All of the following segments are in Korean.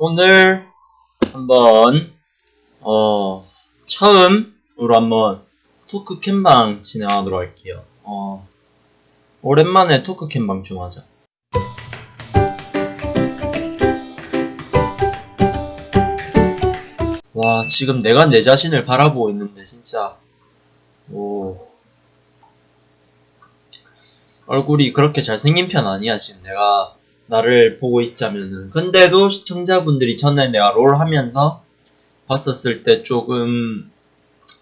오늘 한번 어 처음으로 한번 토크 캠방 진행하도록 할게요. 어 오랜만에 토크 캠방 좀 하자. 와 지금 내가 내 자신을 바라보고 있는데 진짜 오 얼굴이 그렇게 잘생긴 편 아니야 지금 내가 나를 보고 있자면은. 근데도 시청자분들이 전에 내가 롤 하면서 봤었을 때 조금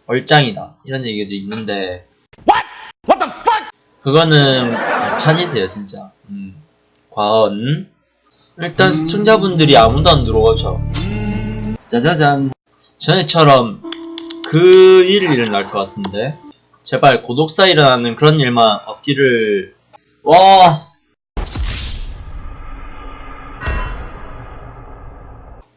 얼짱이다. 이런 얘기들이 있는데. 그거는 과찬이세요 진짜. 음, 과언. 일단 시청자분들이 아무도 안 들어오죠 짜자잔. 전에처럼 그 일이 일어날 것 같은데. 제발 고독사 일어나는 그런 일만 없기를. 와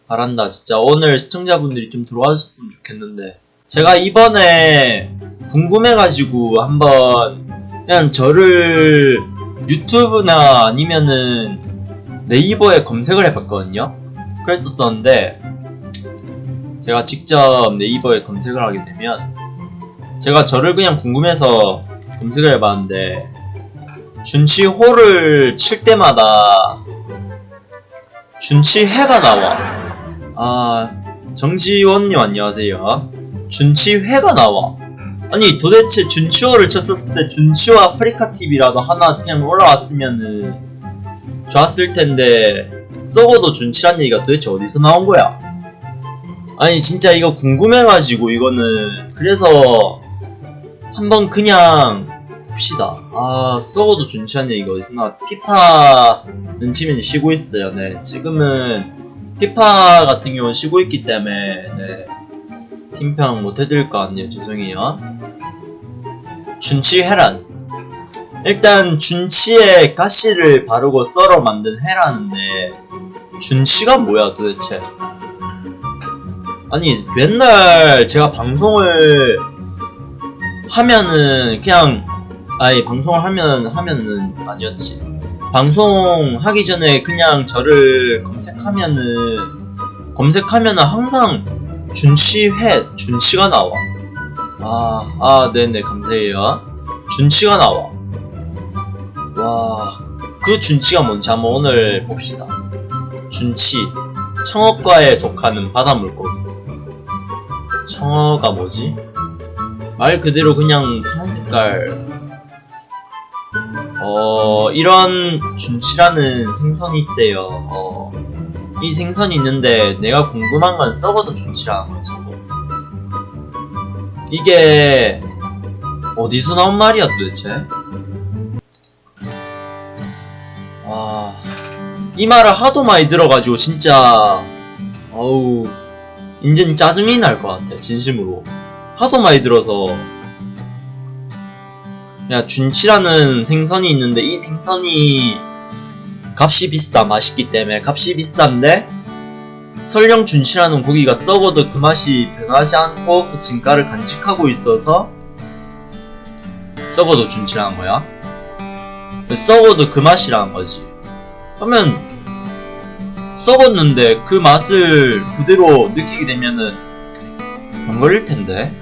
바란다. 진짜 오늘 시청자분들이 좀 들어와주셨으면 좋겠는데. 제가 이번에 궁금해가지고 한번 그냥 저를 유튜브나 아니면은 네이버에 검색을 해봤거든요. 그랬었었는데 제가 직접 네이버에 검색을 하게 되면 제가 저를 그냥 궁금해서 검색을 해봤는데 준치호를 칠 때마다 준치회가 나와 아 정지원님 안녕하세요. 준치회가 나와. 아니 도대체 준치호를 쳤었을 때 준치호 아프리카TV라도 하나 그냥 올라왔으면은 좋았을 텐데 썩어도 준치란 얘기가 도대체 어디서 나온 거야? 아니 진짜 이거 궁금해가지고 이거는 그래서 한번 그냥 봅시다. 아 썩어도 준치한 얘기가 어디서 나 피파는 치면 쉬고 있어요. 네 지금은 피파 같은 경우는 쉬고 있기 때문에 네. 팀평 못 해드릴 것 같네요. 죄송해요. 준치 회란. 일단 준치에 가시를 바르고 썰어 만든 회라는데 준치가 뭐야 도대체? 아니 맨날 제가 방송을 하면은 그냥 아니 방송을 하면 하면은 아니었지 방송 하기 전에 그냥 저를 검색하면은 검색하면은 항상 준치회 준치가 나와. 아, 아 네네 감사해요. 준치가 나와. 와 그 준치가 뭔지 한번 오늘 봅시다. 준치. 청어과에 속하는 바다물고기. 청어가 뭐지? 말 그대로 그냥 파란 색깔 어 이런 준치라는 생선이 있대요 어, 이 생선이 있는데 내가 궁금한 건 썩어도 준치라는 거지 뭐. 이게 어디서 나온 말이야 도대체? 와, 이 말을 하도 많이 들어가지고 진짜 어우 인젠 짜증이 날 것 같아 진심으로 하도 많이 들어서 야 준치라는 생선이 있는데 이 생선이 값이 비싸 맛있기 때문에. 값이 비싼데 설령 준치라는 고기가 썩어도 그 맛이 변하지 않고 그 진가를 간직하고 있어서 썩어도 준치라는 거야? 썩어도 그 맛이라는 거지. 그러면 썩었는데 그 맛을 그대로 느끼게 되면은 안 걸릴 텐데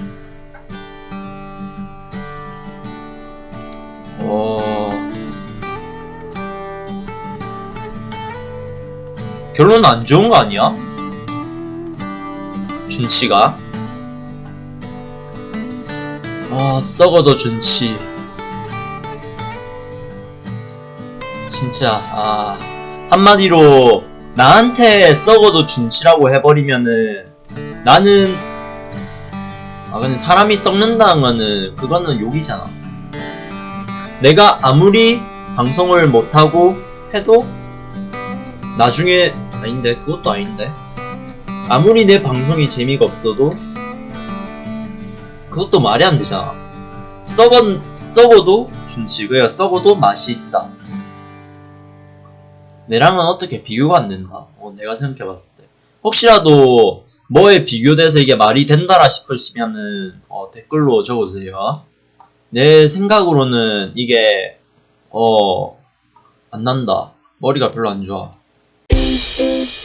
결론은 안 좋은 거 아니야? 준치가? 아 썩어도 준치. 진짜 아 한마디로 나한테 썩어도 준치라고 해버리면은 나는 아 근데 사람이 썩는다는 거는 그거는 욕이잖아. 내가 아무리 방송을 못하고 해도 나중에 아닌데 그것도 아닌데 아무리 내 방송이 재미가 없어도 그것도 말이 안 되잖아 썩은, 썩어도 준치 그야 썩어도 맛이 있다 내랑은 어떻게 비교가 안 된다. 어, 내가 생각해봤을 때. 혹시라도 뭐에 비교돼서 이게 말이 된다라 싶으시면은 어, 댓글로 적어주세요. 내 생각으로는 이게 어 안 난다. 머리가 별로 안 좋아. Música